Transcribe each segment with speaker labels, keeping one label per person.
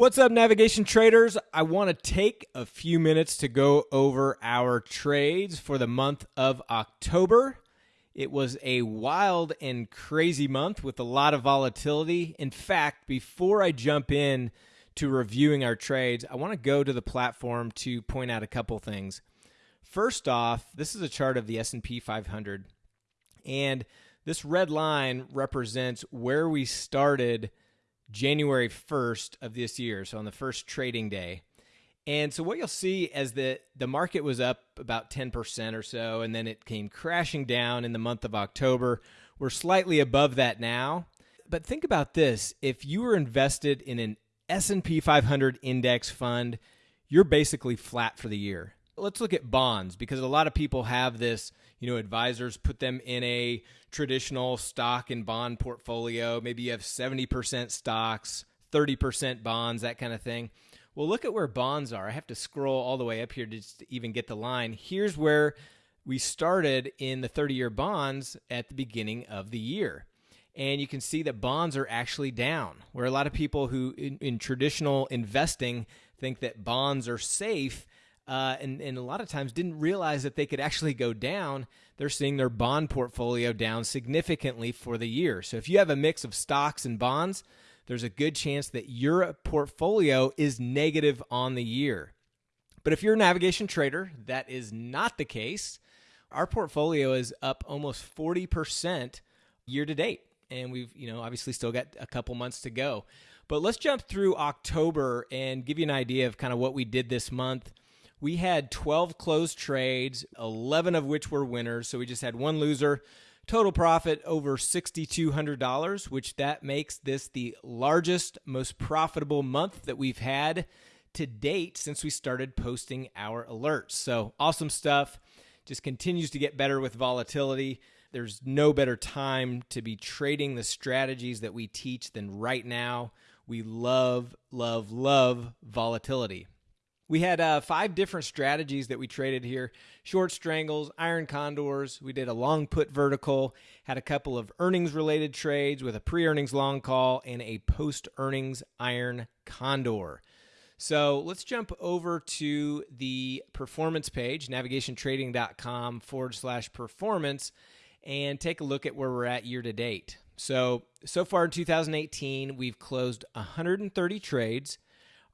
Speaker 1: What's up, navigation traders? I want to take a few minutes to go over our trades for the month of October. It was a wild and crazy month with a lot of volatility. In fact, before I jump in to reviewing our trades, I want to go to the platform to point out a couple things. First off, this is a chart of the S&P 500. And this red line represents where we started January 1st of this year, so on the first trading day. And so what you'll see as the the market was up about 10% or so and then it came crashing down in the month of October. We're slightly above that now. But think about this, if you were invested in an S&P 500 index fund, you're basically flat for the year. Let's look at bonds because a lot of people have this, you know, advisors put them in a traditional stock and bond portfolio. Maybe you have 70% stocks, 30% bonds, that kind of thing. Well, look at where bonds are. I have to scroll all the way up here to even get the line. Here's where we started in the 30 year bonds at the beginning of the year. And you can see that bonds are actually down, where a lot of people who in, in traditional investing think that bonds are safe uh, and, and a lot of times didn't realize that they could actually go down. They're seeing their bond portfolio down significantly for the year. So if you have a mix of stocks and bonds, there's a good chance that your portfolio is negative on the year. But if you're a navigation trader, that is not the case. Our portfolio is up almost 40% year to date. And we've, you know, obviously still got a couple months to go. But let's jump through October and give you an idea of kind of what we did this month. We had 12 closed trades, 11 of which were winners. So we just had one loser. Total profit over $6,200, which that makes this the largest, most profitable month that we've had to date since we started posting our alerts. So awesome stuff. Just continues to get better with volatility. There's no better time to be trading the strategies that we teach than right now. We love, love, love volatility. We had uh, five different strategies that we traded here short strangles, iron condors. We did a long put vertical, had a couple of earnings related trades with a pre earnings long call and a post earnings iron condor. So let's jump over to the performance page, navigationtrading.com forward slash performance, and take a look at where we're at year to date. So, so far in 2018, we've closed 130 trades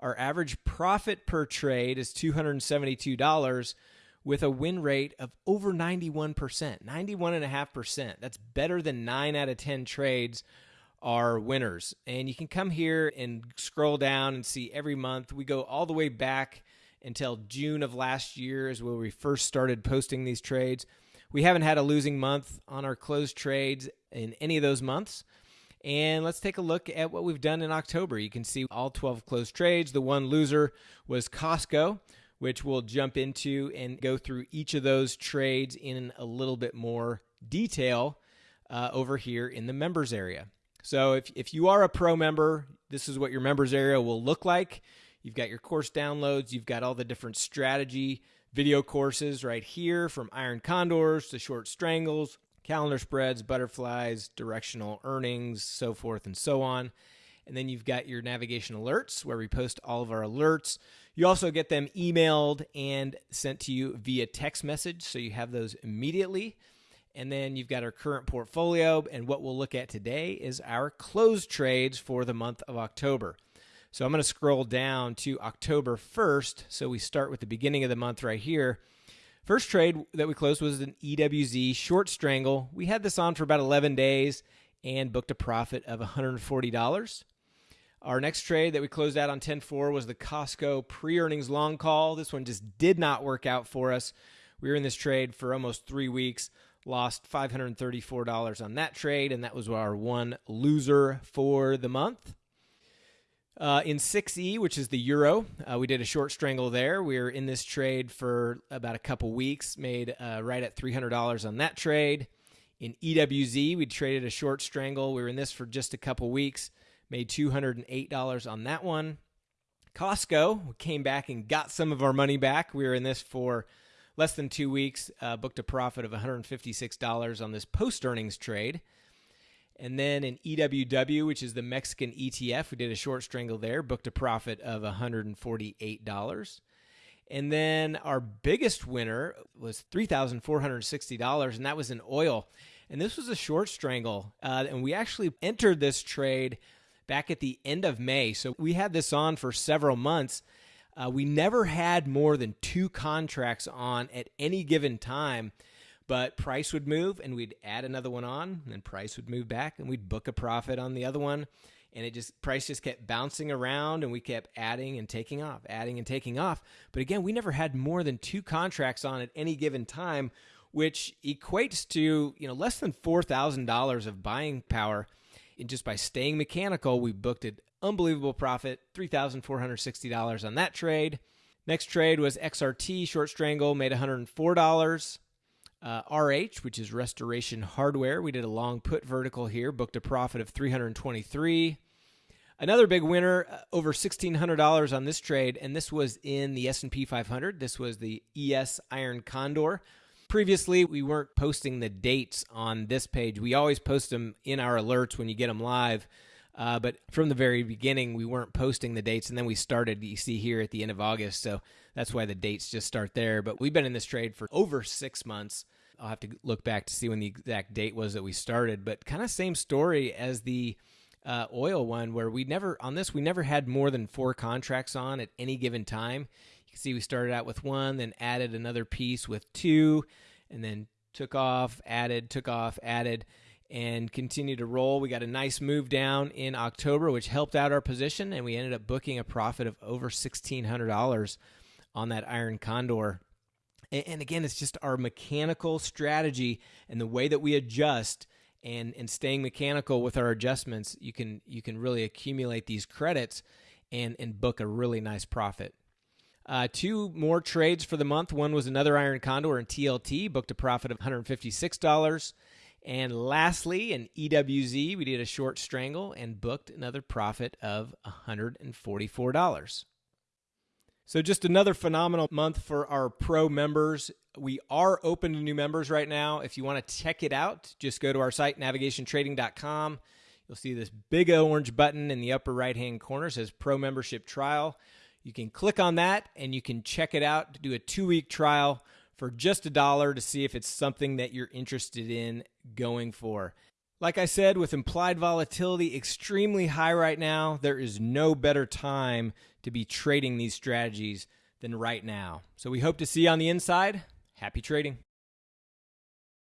Speaker 1: our average profit per trade is $272 with a win rate of over 91%, 91.5%. That's better than 9 out of 10 trades are winners. And you can come here and scroll down and see every month. We go all the way back until June of last year is where we first started posting these trades. We haven't had a losing month on our closed trades in any of those months. And let's take a look at what we've done in October. You can see all 12 closed trades. The one loser was Costco, which we'll jump into and go through each of those trades in a little bit more detail uh, over here in the members area. So if, if you are a pro member, this is what your members area will look like. You've got your course downloads, you've got all the different strategy video courses right here from iron condors to short strangles, calendar spreads, butterflies, directional earnings, so forth and so on. And then you've got your navigation alerts where we post all of our alerts. You also get them emailed and sent to you via text message, so you have those immediately. And then you've got our current portfolio. And what we'll look at today is our closed trades for the month of October. So I'm going to scroll down to October 1st. So we start with the beginning of the month right here. First trade that we closed was an EWZ short strangle. We had this on for about 11 days and booked a profit of $140. Our next trade that we closed out on 10-4 was the Costco pre-earnings long call. This one just did not work out for us. We were in this trade for almost three weeks, lost $534 on that trade, and that was our one loser for the month. Uh, in 6E, which is the euro, uh, we did a short strangle there. We were in this trade for about a couple weeks, made uh, right at $300 on that trade. In EWZ, we traded a short strangle. We were in this for just a couple weeks, made $208 on that one. Costco, we came back and got some of our money back. We were in this for less than two weeks, uh, booked a profit of $156 on this post earnings trade. And then in EWW, which is the Mexican ETF, we did a short strangle there, booked a profit of $148. And then our biggest winner was $3,460, and that was in oil. And this was a short strangle. Uh, and we actually entered this trade back at the end of May. So we had this on for several months. Uh, we never had more than two contracts on at any given time, but price would move and we'd add another one on, and then price would move back and we'd book a profit on the other one. And it just price just kept bouncing around and we kept adding and taking off, adding and taking off. But again, we never had more than two contracts on at any given time, which equates to, you know, less than $4,000 of buying power and just by staying mechanical, we booked an unbelievable profit, $3,460 on that trade. Next trade was XRT short strangle, made $104. Uh, RH, which is Restoration Hardware, we did a long put vertical here, booked a profit of 323. Another big winner, uh, over $1,600 on this trade, and this was in the S&P 500. This was the ES Iron Condor. Previously, we weren't posting the dates on this page. We always post them in our alerts when you get them live. Uh, but from the very beginning, we weren't posting the dates, and then we started. You see here at the end of August, so that's why the dates just start there. But we've been in this trade for over six months. I'll have to look back to see when the exact date was that we started. But kind of same story as the uh, oil one, where we never on this we never had more than four contracts on at any given time You can see we started out with one, then added another piece with two, and then took off, added, took off, added, and continued to roll. We got a nice move down in October, which helped out our position, and we ended up booking a profit of over $1,600 on that Iron Condor. And again, it's just our mechanical strategy and the way that we adjust and, and staying mechanical with our adjustments, you can you can really accumulate these credits and, and book a really nice profit. Uh, two more trades for the month. One was another Iron Condor and TLT, booked a profit of $156. And lastly, in EWZ, we did a short strangle and booked another profit of $144. So, just another phenomenal month for our pro members. We are open to new members right now. If you want to check it out, just go to our site, navigationtrading.com. You'll see this big orange button in the upper right hand corner says Pro Membership Trial. You can click on that and you can check it out to do a two week trial for just a dollar to see if it's something that you're interested in going for. Like I said, with implied volatility extremely high right now, there is no better time to be trading these strategies than right now. So we hope to see you on the inside. Happy trading.